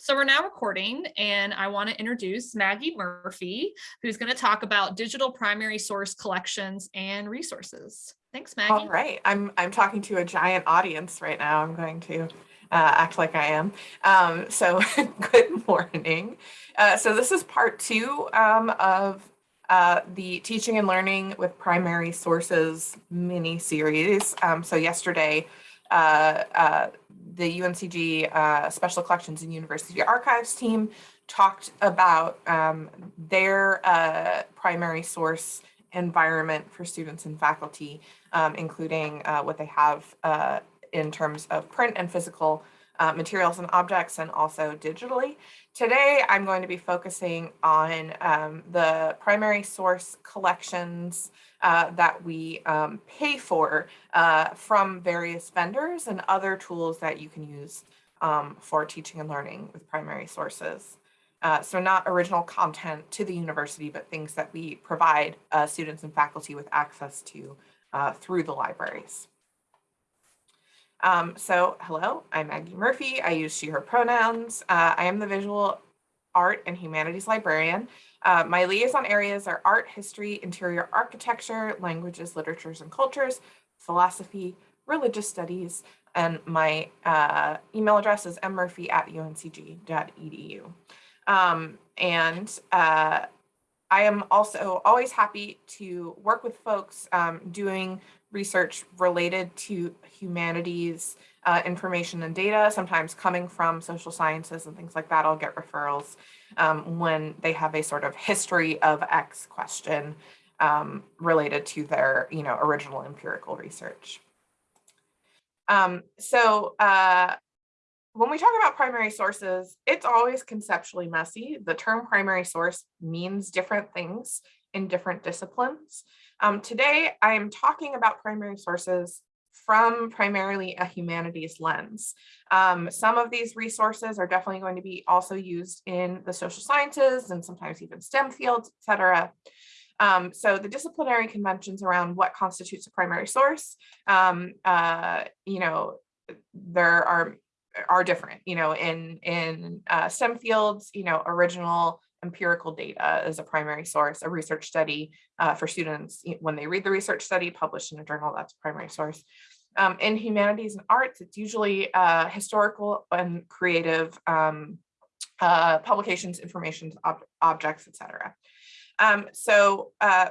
So we're now recording and I want to introduce Maggie Murphy, who's going to talk about digital primary source collections and resources. Thanks, Maggie. All right, I'm I'm talking to a giant audience right now. I'm going to uh, act like I am. Um, so good morning. Uh, so this is part two um, of uh, the teaching and learning with primary sources mini series. Um, so yesterday, uh, uh, the UNCG uh, Special Collections and University Archives team talked about um, their uh, primary source environment for students and faculty, um, including uh, what they have uh, in terms of print and physical uh, materials and objects and also digitally. Today, I'm going to be focusing on um, the primary source collections uh, that we um, pay for uh, from various vendors and other tools that you can use um, for teaching and learning with primary sources. Uh, so not original content to the university, but things that we provide uh, students and faculty with access to uh, through the libraries. Um, so hello, I'm Maggie Murphy. I use she, her pronouns. I am the visual art and humanities librarian. Uh, my liaison areas are art, history, interior architecture, languages, literatures and cultures, philosophy, religious studies, and my uh, email address is mmurphy at uncg.edu. Um, and uh, I am also always happy to work with folks um, doing research related to humanities, uh, information and data, sometimes coming from social sciences and things like that. I'll get referrals um, when they have a sort of history of X question um, related to their, you know, original empirical research. Um, so uh, when we talk about primary sources, it's always conceptually messy. The term primary source means different things in different disciplines. Um, today, I am talking about primary sources from primarily a humanities lens. Um, some of these resources are definitely going to be also used in the social sciences and sometimes even STEM fields, et cetera. Um, so the disciplinary conventions around what constitutes a primary source, um, uh, you know, there are are different, you know, in in uh, STEM fields, you know, original empirical data as a primary source, a research study uh, for students when they read the research study published in a journal, that's a primary source. Um, in humanities and arts, it's usually uh, historical and creative um, uh, publications, information, ob objects, etc. Um, so uh,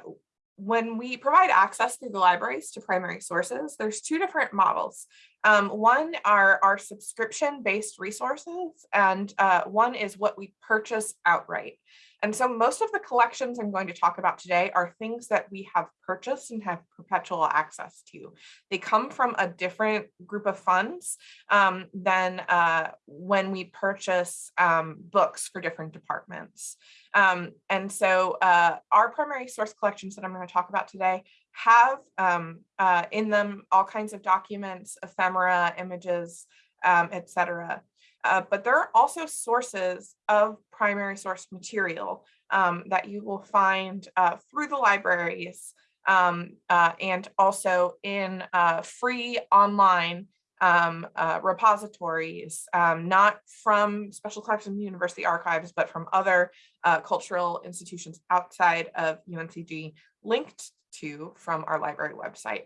when we provide access through the libraries to primary sources, there's two different models. Um, one are our subscription-based resources, and uh, one is what we purchase outright. And so most of the collections I'm going to talk about today are things that we have purchased and have perpetual access to. They come from a different group of funds um, than uh, when we purchase um, books for different departments. Um, and so uh, our primary source collections that I'm going to talk about today have um, uh, in them all kinds of documents, ephemera, images, um, etc. Uh, but there are also sources of primary source material um, that you will find uh, through the libraries um, uh, and also in uh, free online um, uh, repositories, um, not from Special Collections University Archives, but from other cultural institutions outside of UNCG linked to from our library website.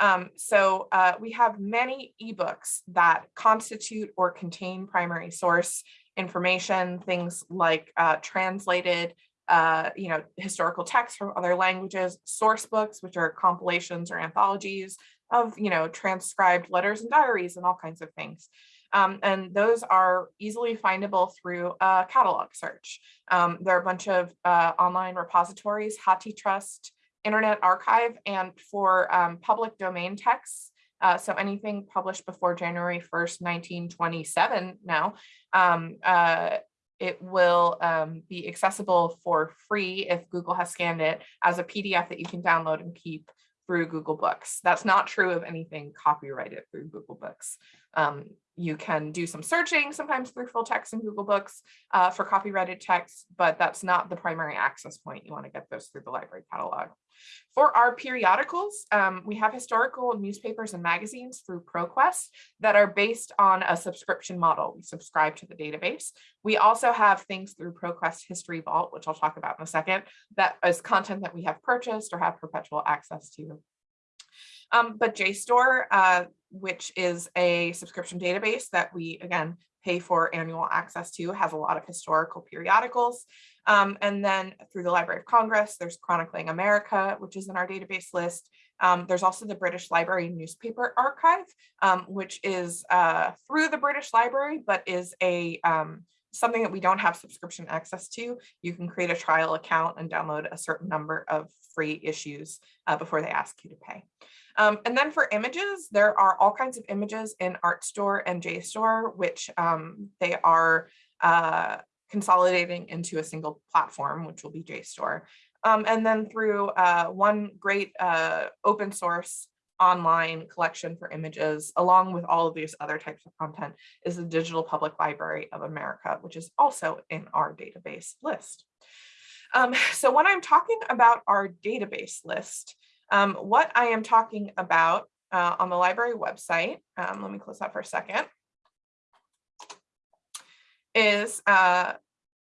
Um, so uh, we have many ebooks that constitute or contain primary source information, things like uh, translated, uh, you know, historical texts from other languages, source books, which are compilations or anthologies of, you know, transcribed letters and diaries and all kinds of things. Um, and those are easily findable through a catalog search. Um, there are a bunch of uh, online repositories, HathiTrust, Internet Archive and for um, public domain texts. Uh, so anything published before January 1st, 1927 now, um, uh, it will um, be accessible for free if Google has scanned it as a PDF that you can download and keep through Google Books. That's not true of anything copyrighted through Google Books. Um, you can do some searching, sometimes through full text in Google Books uh, for copyrighted text, but that's not the primary access point. You want to get those through the library catalog. For our periodicals, um, we have historical newspapers and magazines through ProQuest that are based on a subscription model. We subscribe to the database. We also have things through ProQuest History Vault, which I'll talk about in a second, that is content that we have purchased or have perpetual access to. Um, but JSTOR, uh, which is a subscription database that we, again, pay for annual access to, has a lot of historical periodicals. Um, and then through the Library of Congress, there's Chronicling America, which is in our database list. Um, there's also the British Library Newspaper Archive, um, which is uh, through the British Library, but is a um, something that we don't have subscription access to. You can create a trial account and download a certain number of free issues uh, before they ask you to pay. Um, and then for images, there are all kinds of images in Artstor and JSTOR, which um, they are uh, consolidating into a single platform, which will be JSTOR. Um, and then through uh, one great uh, open source online collection for images, along with all of these other types of content, is the Digital Public Library of America, which is also in our database list. Um, so when I'm talking about our database list, um, what I am talking about uh, on the library website, um, let me close that for a second, is uh,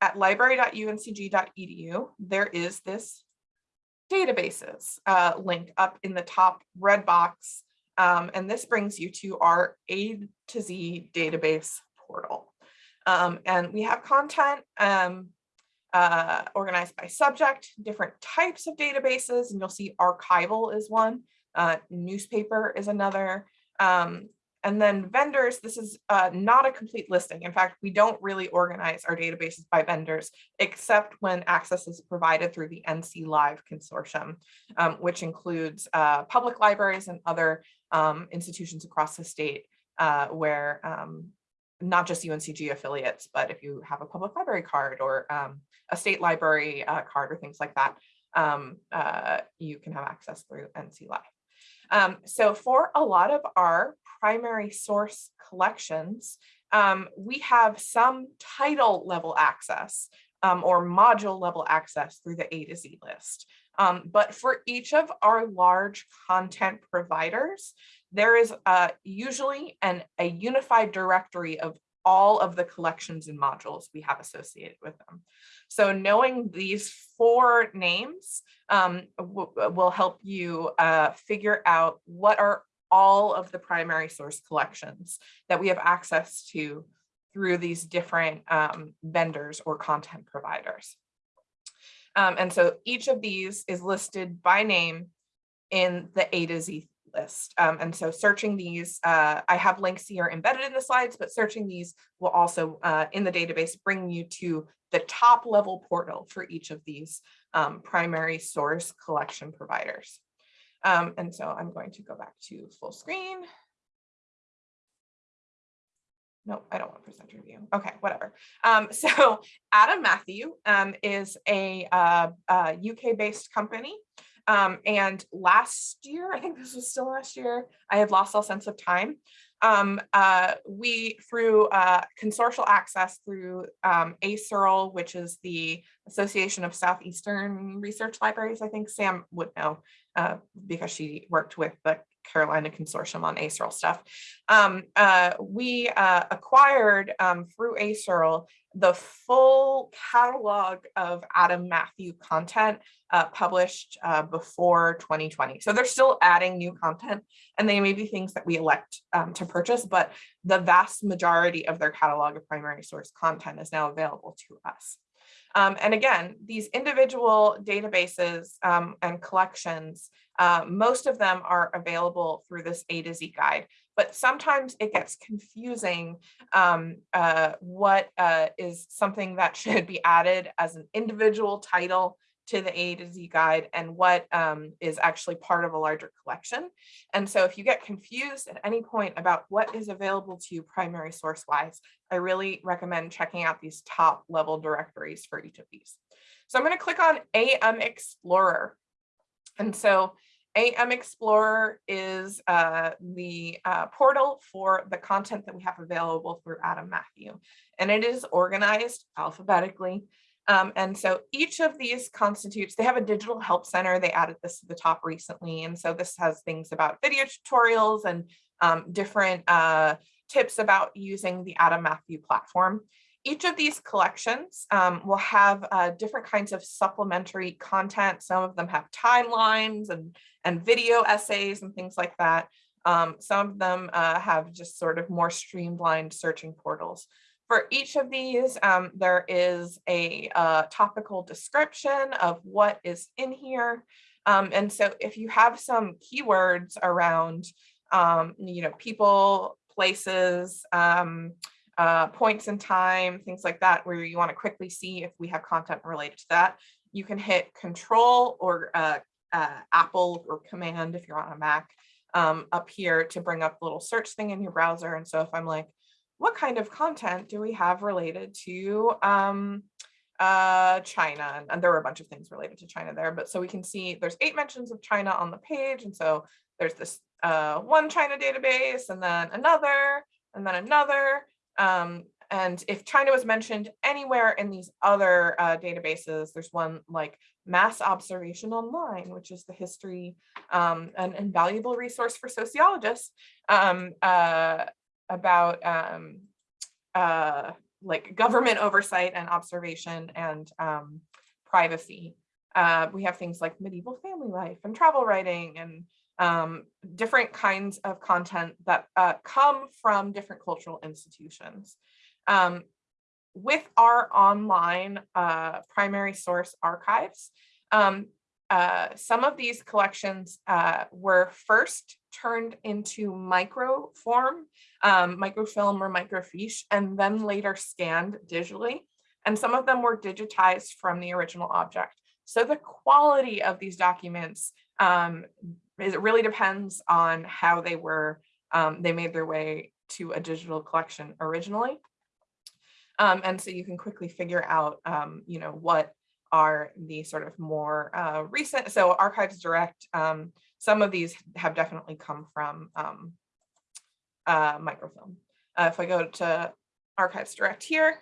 at library.uncg.edu, there is this databases uh, link up in the top red box. Um, and this brings you to our A to Z database portal. Um, and we have content um, uh, organized by subject, different types of databases, and you'll see archival is one, uh, newspaper is another, um, and then vendors, this is uh, not a complete listing. In fact, we don't really organize our databases by vendors, except when access is provided through the NC Live consortium, um, which includes uh, public libraries and other um, institutions across the state uh, where um, not just UNCG affiliates, but if you have a public library card or um, a state library uh, card or things like that, um, uh, you can have access through NC Live. Um, so for a lot of our primary source collections, um, we have some title level access um, or module level access through the A to Z list. Um, but for each of our large content providers, there is uh, usually an, a unified directory of all of the collections and modules we have associated with them. So knowing these four names um, will help you uh, figure out what are all of the primary source collections that we have access to through these different um, vendors or content providers. Um, and so each of these is listed by name in the A to Z list. Um, and so searching these, uh, I have links here embedded in the slides, but searching these will also uh, in the database bring you to the top level portal for each of these um, primary source collection providers. Um, and so I'm going to go back to full screen. No, I don't want presenter view. Okay, whatever. Um, so Adam Matthew um, is a uh, uh, UK based company um, and last year, I think this was still last year, I had lost all sense of time. Um, uh, we, through uh, consortial access through um, ASERL, which is the Association of Southeastern Research Libraries, I think Sam would know uh, because she worked with the Carolina Consortium on ASERL stuff. Um, uh, we uh, acquired um, through ASERL the full catalog of Adam Matthew content uh, published uh, before 2020. So they're still adding new content and they may be things that we elect um, to purchase, but the vast majority of their catalog of primary source content is now available to us. Um, and again, these individual databases um, and collections, uh, most of them are available through this A to Z guide, but sometimes it gets confusing um, uh, what uh, is something that should be added as an individual title to the A to Z guide and what um, is actually part of a larger collection. And so if you get confused at any point about what is available to you primary source wise, I really recommend checking out these top level directories for each of these. So I'm going to click on AM Explorer. And so AM Explorer is uh, the uh, portal for the content that we have available through Adam Matthew, and it is organized alphabetically. Um, and so each of these constitutes, they have a digital help center. They added this to the top recently. And so this has things about video tutorials and um, different uh, tips about using the Adam Matthew platform. Each of these collections um, will have uh, different kinds of supplementary content. Some of them have timelines and, and video essays and things like that. Um, some of them uh, have just sort of more streamlined searching portals. For each of these, um, there is a uh, topical description of what is in here. Um, and so if you have some keywords around, um, you know, people, places, um, uh, points in time, things like that, where you want to quickly see if we have content related to that, you can hit control or uh, uh, Apple or command if you're on a Mac um, up here to bring up the little search thing in your browser. And so if I'm like, what kind of content do we have related to um, uh, China? And there were a bunch of things related to China there, but so we can see there's eight mentions of China on the page. And so there's this uh, one China database and then another and then another. Um, and if China was mentioned anywhere in these other uh, databases, there's one like Mass Observation Online, which is the history, um, an invaluable resource for sociologists um, uh, about um, uh, like government oversight and observation and um, privacy. Uh, we have things like medieval family life and travel writing and um, different kinds of content that uh, come from different cultural institutions. Um, with our online uh, primary source archives, um, uh, some of these collections uh, were first turned into micro form, um, microfilm or microfiche, and then later scanned digitally. And some of them were digitized from the original object. So the quality of these documents um, it really depends on how they were, um, they made their way to a digital collection originally. Um, and so you can quickly figure out, um, you know, what are the sort of more uh, recent, so Archives Direct, um, some of these have definitely come from um, uh, microfilm. Uh, if I go to Archives Direct here,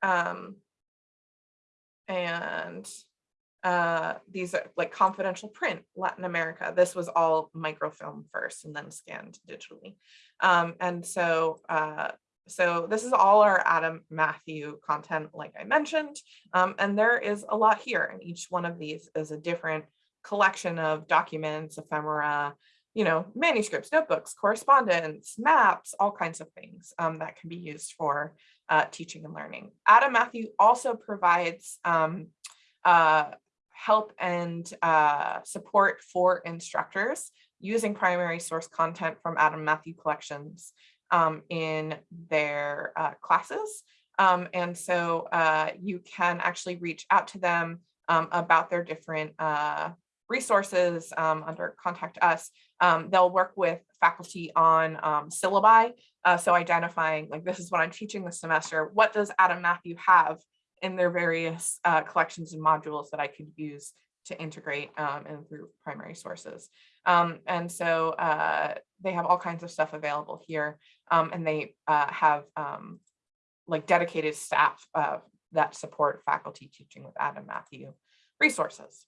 um, and uh, these are like confidential print, Latin America. This was all microfilm first and then scanned digitally. Um, and so, uh, so this is all our Adam Matthew content, like I mentioned, um, and there is a lot here. And each one of these is a different collection of documents, ephemera, you know, manuscripts, notebooks, correspondence, maps, all kinds of things um, that can be used for uh, teaching and learning. Adam Matthew also provides um, uh, help and uh, support for instructors using primary source content from Adam Matthew collections um, in their uh, classes. Um, and so uh, you can actually reach out to them um, about their different uh, resources um, under contact us. Um, they'll work with faculty on um, syllabi. Uh, so identifying like this is what I'm teaching this semester. What does Adam Matthew have in their various uh, collections and modules that I could use to integrate um, and through primary sources. Um, and so uh, they have all kinds of stuff available here um, and they uh, have um, like dedicated staff uh, that support faculty teaching with Adam Matthew resources.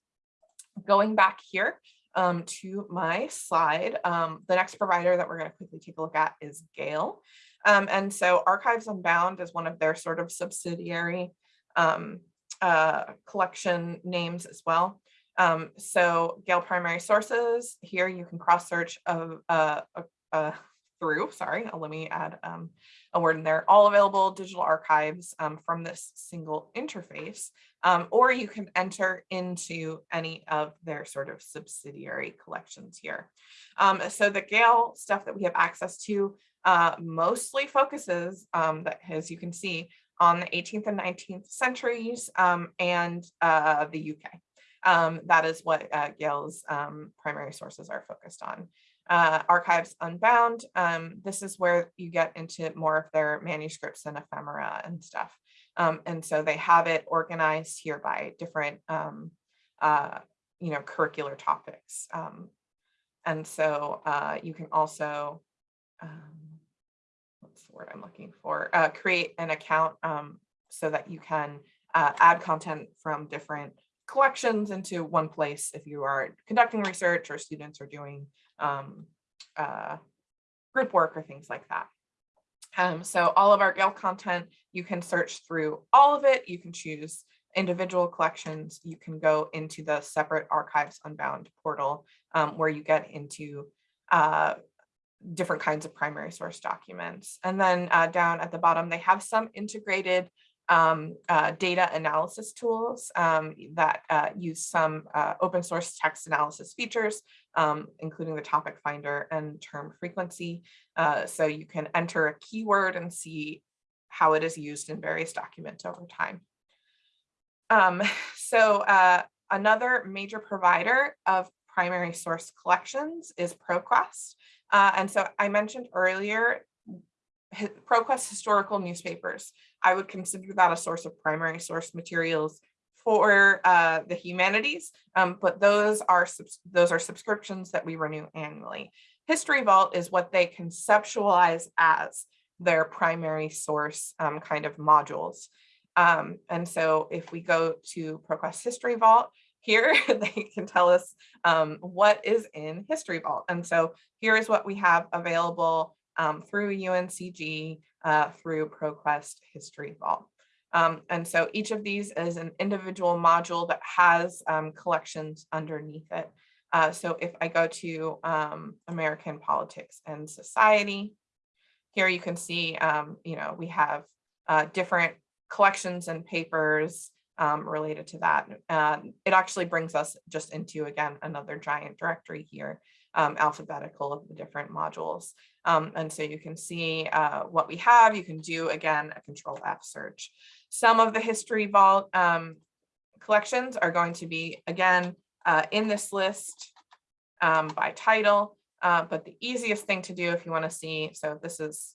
Going back here um, to my slide, um, the next provider that we're going to quickly take a look at is Gale. and so Archives Unbound is one of their sort of subsidiary um, uh, collection names as well. Um, so Gale primary sources, here you can cross search of, uh, uh, through, sorry, uh, let me add um, a word in there, all available digital archives um, from this single interface, um, or you can enter into any of their sort of subsidiary collections here. Um, so the Gale stuff that we have access to uh, mostly focuses, um, that as you can see, on the 18th and 19th centuries um, and uh, the UK. That is what uh, Gale's primary sources are focused on. Uh, Archives Unbound, um, this is where you get into more of their manuscripts and ephemera and stuff. Um, and so they have it organized here by different um, uh, you know, curricular topics. Um, and so uh, you can also, um, what's the word I'm looking for, uh, create an account um, so that you can uh, add content from different collections into one place if you are conducting research or students are doing um, uh, group work or things like that. Um, so all of our Gale content, you can search through all of it. You can choose individual collections. You can go into the separate Archives Unbound portal um, where you get into uh, different kinds of primary source documents. And then uh, down at the bottom, they have some integrated um, uh, data analysis tools um, that uh, use some uh, open source text analysis features, um, including the topic finder and term frequency. Uh, so you can enter a keyword and see how it is used in various documents over time. Um, so uh, another major provider of primary source collections is ProQuest. Uh, and so I mentioned earlier, ProQuest historical newspapers. I would consider that a source of primary source materials for uh, the humanities, um, but those are those are subscriptions that we renew annually. History Vault is what they conceptualize as their primary source um, kind of modules. Um, and so if we go to ProQuest History Vault, here they can tell us um, what is in History Vault. And so here is what we have available um, through UNCG, uh, through ProQuest History Vault. Um, and so each of these is an individual module that has um, collections underneath it. Uh, so if I go to um, American politics and society, here you can see, um, you know, we have uh, different collections and papers um, related to that. It actually brings us just into, again, another giant directory here, um, alphabetical of the different modules. Um, and so you can see uh, what we have. You can do, again, a control F search. Some of the History Vault um, collections are going to be, again, uh, in this list um, by title. Uh, but the easiest thing to do if you want to see, so this is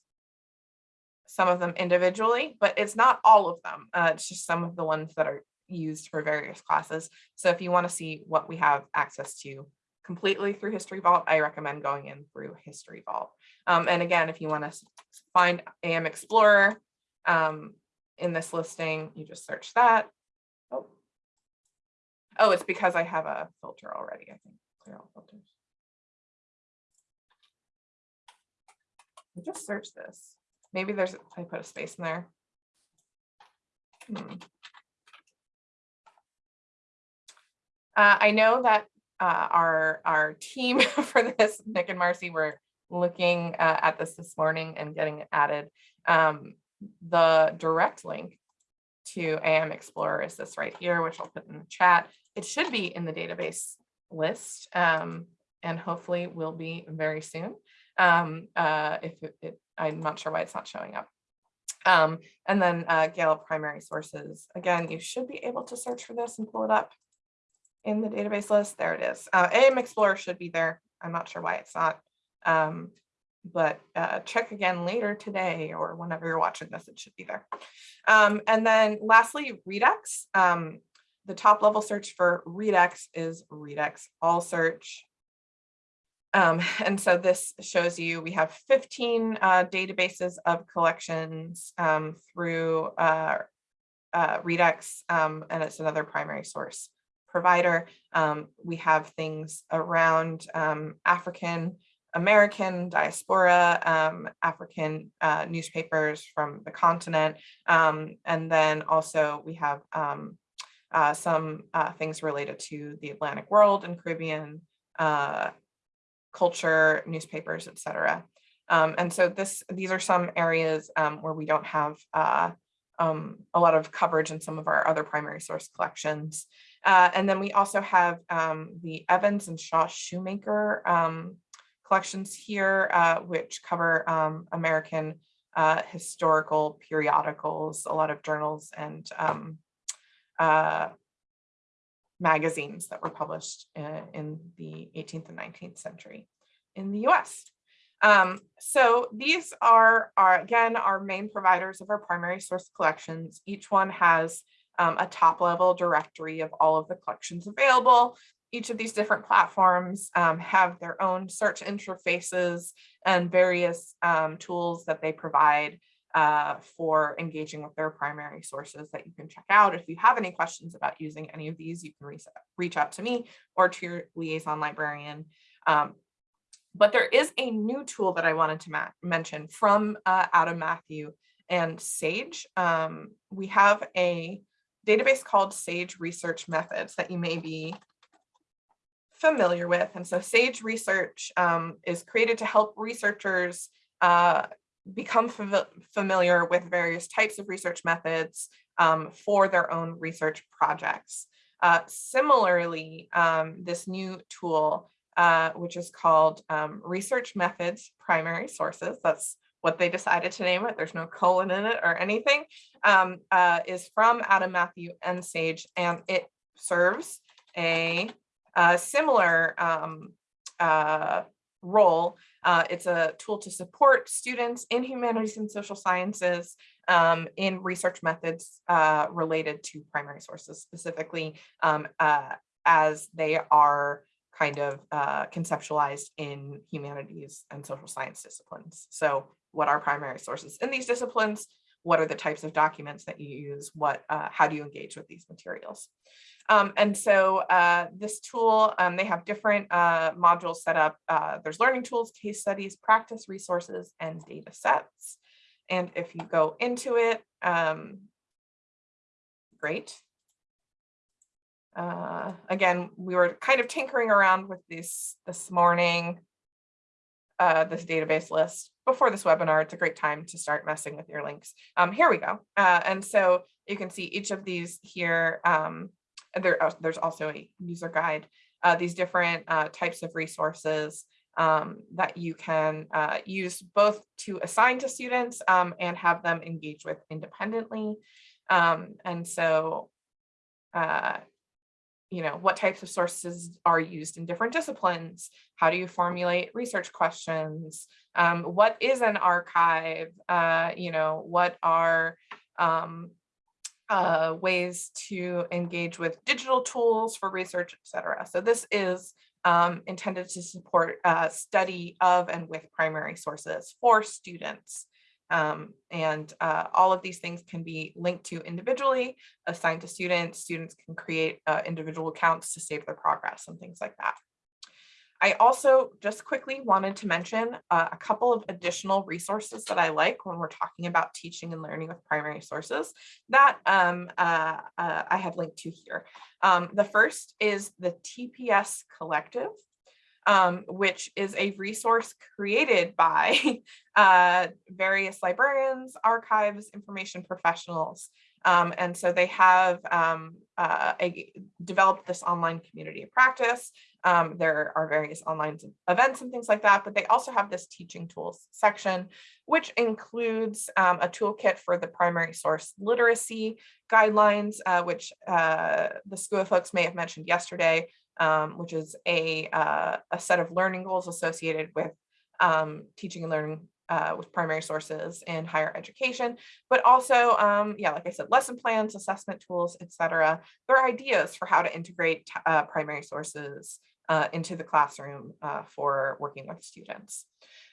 some of them individually, but it's not all of them. Uh, it's just some of the ones that are used for various classes. So if you want to see what we have access to completely through History Vault, I recommend going in through History Vault. Um, and again, if you want to find AM Explorer um, in this listing, you just search that. Oh. oh, it's because I have a filter already, I think. Clear all filters. I just search this. Maybe there's, I put a space in there. Hmm. Uh, I know that uh, our, our team for this, Nick and Marcy, were looking uh, at this this morning and getting it added. Um, the direct link to AM Explorer is this right here, which I'll put in the chat. It should be in the database list um, and hopefully will be very soon. Um, uh, if it, it, I'm not sure why it's not showing up. Um, and then uh, Gale primary sources. Again, you should be able to search for this and pull it up in the database list. There it is. Uh, AM Explorer should be there. I'm not sure why it's not. Um, but uh, check again later today or whenever you're watching this, it should be there. Um, and then lastly, Readex. Um, the top level search for Readex is Readex All Search. Um, and so this shows you we have 15 uh, databases of collections um, through uh, uh, Readex, um, and it's another primary source provider. Um, we have things around um, African American diaspora, um, African uh, newspapers from the continent, and then also we have uh, some uh, things related to the Atlantic world and Caribbean uh, culture, newspapers, etc. Um, and so this these are some areas um, where we don't have uh, um, a lot of coverage in some of our other primary source collections. Uh, and then we also have um, the Evans and Shaw Shoemaker um, collections here, uh, which cover um, American uh, historical periodicals, a lot of journals and uh, magazines that were published in, in the 18th and 19th century in the US. Um, so these are, are, again, our main providers of our primary source collections. Each one has um, a top level directory of all of the collections available. each of these different platforms um, have their own search interfaces and various um, tools that they provide uh, for engaging with their primary sources that you can check out. If you have any questions about using any of these, you can reach, out to me or to your liaison librarian. Um, but there is a new tool that I wanted to mention from uh, Adam Matthew and Sage. Um, we have a database called Sage Research Methods that you may be familiar with. And so Sage Research um, is created to help researchers uh, become fam familiar with various types of research methods um, for their own research projects. Uh, similarly, um, this new tool, uh, which is called um, Research Methods Primary Sources, that's what they decided to name it, there's no colon in it or anything, um, uh, is from Adam Matthew and Sage, and it serves a, a similar um, uh, role. Uh, it's a tool to support students in humanities and social sciences um, in research methods uh, related to primary sources, specifically um, uh, as they are kind of uh, conceptualized in humanities and social science disciplines. So what are primary sources in these disciplines? What are the types of documents that you use? What, uh, how do you engage with these materials? Um, and so uh, this tool, um, they have different uh, modules set up. Uh, there's learning tools, case studies, practice resources, and data sets. And if you go into it, um, great. Uh, again, we were kind of tinkering around with this this morning, uh, this database list before this webinar. It's a great time to start messing with your links. Um, here we go. Uh, and so you can see each of these here. Um, there, uh, there's also a user guide, uh, these different uh, types of resources um, that you can uh, use both to assign to students um, and have them engage with independently. Um, and so, uh, you know, what types of sources are used in different disciplines? How do you formulate research questions? Um, what is an archive? Uh, you know, what are um, uh, ways to engage with digital tools for research, et cetera. So this is um, intended to support uh, study of and with primary sources for students. Um, and uh, all of these things can be linked to individually, assigned to students. Students can create uh, individual accounts to save their progress and things like that. I also just quickly wanted to mention uh, a couple of additional resources that I like when we're talking about teaching and learning with primary sources that um, uh, uh, I have linked to here. Um, the first is the TPS Collective, um, which is a resource created by uh, various librarians, archives, information professionals. Um, and so they have um, uh, a, developed this online community of practice um, there are various online events and things like that, but they also have this teaching tools section, which includes um, a toolkit for the primary source literacy guidelines, uh, which uh, the SCUA folks may have mentioned yesterday, um, which is a, uh, a set of learning goals associated with um, teaching and learning uh, with primary sources in higher education, but also, um, yeah, like I said, lesson plans, assessment tools, etc. There are ideas for how to integrate uh, primary sources uh, into the classroom uh, for working with students.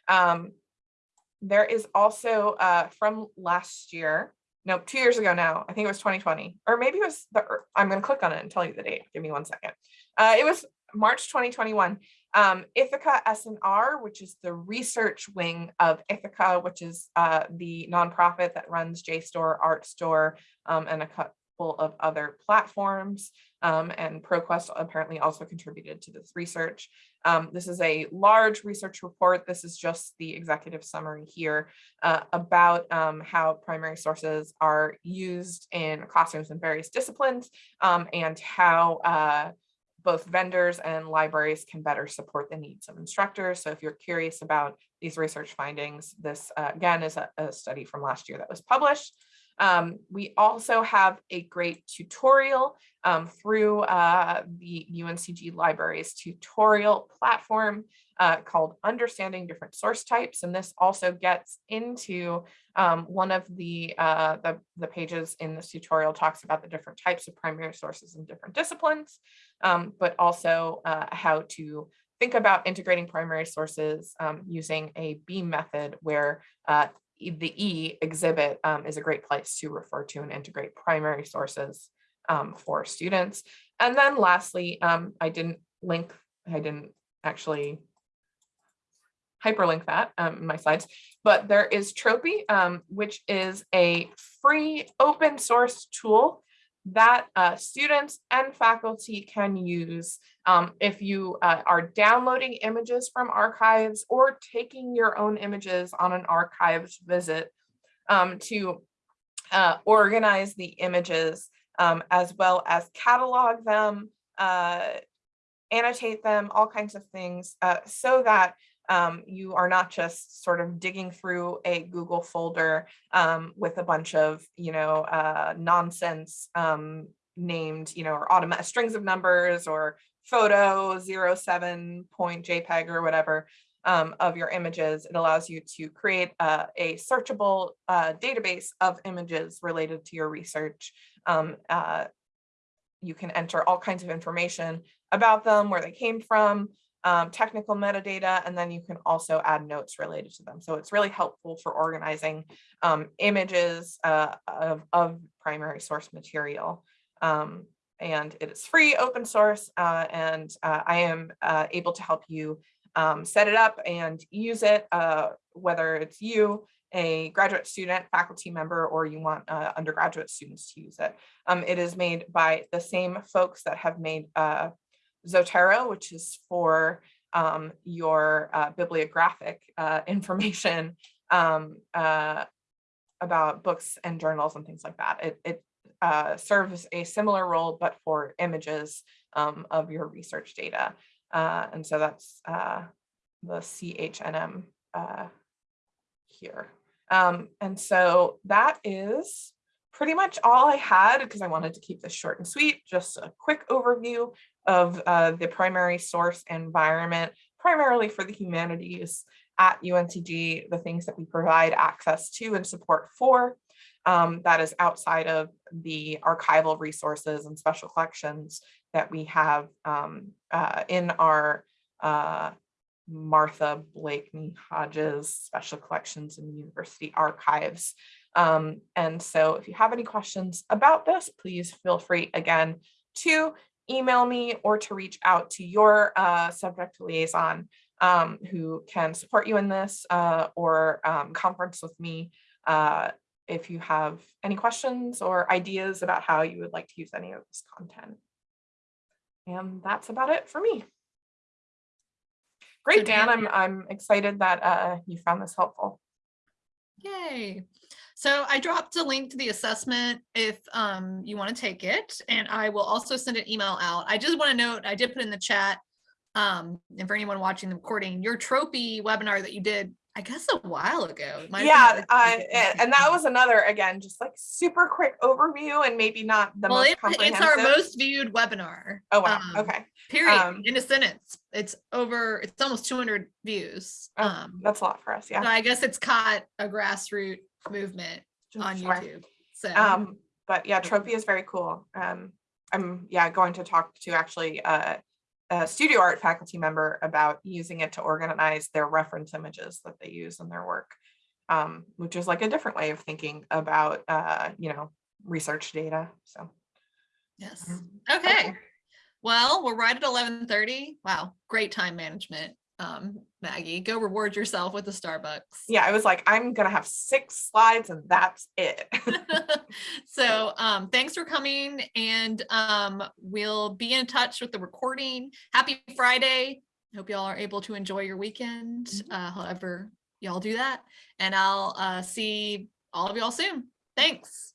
Um, there is also uh, from last year, no, two years ago now, I think it was 2020, or maybe it was the, I'm going to click on it and tell you the date. Give me one second. Uh, it was March 2021 um, Ithaka S+R, which is the research wing of Ithaka, which is uh, the nonprofit that runs JSTOR, Artstor, um, and a couple of other platforms. Um, and ProQuest apparently also contributed to this research. Um, this is a large research report. This is just the executive summary here uh, about um, how primary sources are used in classrooms in various disciplines um, and how uh, both vendors and libraries can better support the needs of instructors. So if you're curious about these research findings, this uh, again is a, a, study from last year that was published. Um, we also have a great tutorial um, through uh, the UNCG Libraries tutorial platform uh, called Understanding Different Source Types. And this also gets into um, one of the, uh, the, the pages in this tutorial talks about the different types of primary sources in different disciplines, um, but also uh, how to think about integrating primary sources um, using a BEAM method where uh, the E exhibit um, is a great place to refer to and integrate primary sources um, for students. And then lastly, um, I didn't link, I didn't actually hyperlink that um, in my slides, but there is Tropy, um, which is a free open source tool that uh, students and faculty can use um, if you uh, are downloading images from archives or taking your own images on an archives visit um, to uh, organize the images um, as well as catalog them, uh, annotate them, all kinds of things, uh, so that um, you are not just sort of digging through a Google folder um, with a bunch of, you know, uh, nonsense um, named, you know, or automatic strings of numbers or photo 07 point JPEG or whatever um, of your images. It allows you to create a, a searchable uh, database of images related to your research. Um, uh, you can enter all kinds of information about them, where they came from, um, technical metadata, and then you can also add notes related to them. So it's really helpful for organizing um, images uh, of, of primary source material. Um, and it is free, open source, uh, and uh, I am uh, able to help you um, set it up and use it, uh, whether it's you, a graduate student, faculty member, or you want uh, undergraduate students to use it. Um, it is made by the same folks that have made Zotero, which is for um, your uh, bibliographic uh, information um, uh, about books and journals and things like that. It, it uh, serves a similar role, but for images um, of your research data. Uh, and so that's uh, the CHNM here. Um, and so that is pretty much all I had because I wanted to keep this short and sweet, just a quick overview of uh, the primary source environment, primarily for the humanities at UNCG, the things that we provide access to and support for. Um, that is outside of the archival resources and special collections that we have um, uh, in our uh, Martha Blakeney Hodges Special Collections and University Archives. Um, and so if you have any questions about this, please feel free again to email me or to reach out to your uh, subject liaison um, who can support you in this uh, or um, conference with me uh, if you have any questions or ideas about how you would like to use any of this content. And that's about it for me. Great, Dan, I'm, I'm excited that uh, you found this helpful. Yay. So I dropped a link to the assessment if um, you want to take it, and I will also send an email out. I just want to note, I did put in the chat, um, and for anyone watching the recording, your Tropy webinar that you did, I guess a while ago. Yeah, I, and- that was another, again, just like super quick overview and maybe not the Well, most it- it's our most viewed webinar. Oh, wow, um, okay, Period, Um, in a sentence. It's over, it's almost 200 views. Oh, Um, that's a lot for us, so yeah. I guess it's caught a grassroots movement on Sure. YouTube. So. Um, but yeah, Tropy is very cool. Um, I'm, yeah, going to talk to actually uh, a studio art faculty member about using it to organize their reference images that they use in their work. Um, which is like a different way of thinking about, uh, you know, research data, so. Yes. Mhm. Okay. Well, we're right at eleven thirty. Wow, great time management. Um, Maggie, go reward yourself with the Starbucks. Yeah, I was like, I'm gonna have six slides and that's it. so um thanks for coming and um we'll be in touch with the recording. Happy Friday. Hope y'all are able to enjoy your weekend, Mhm. uh, however y'all do that. And I'll uh see all of y'all soon. Thanks.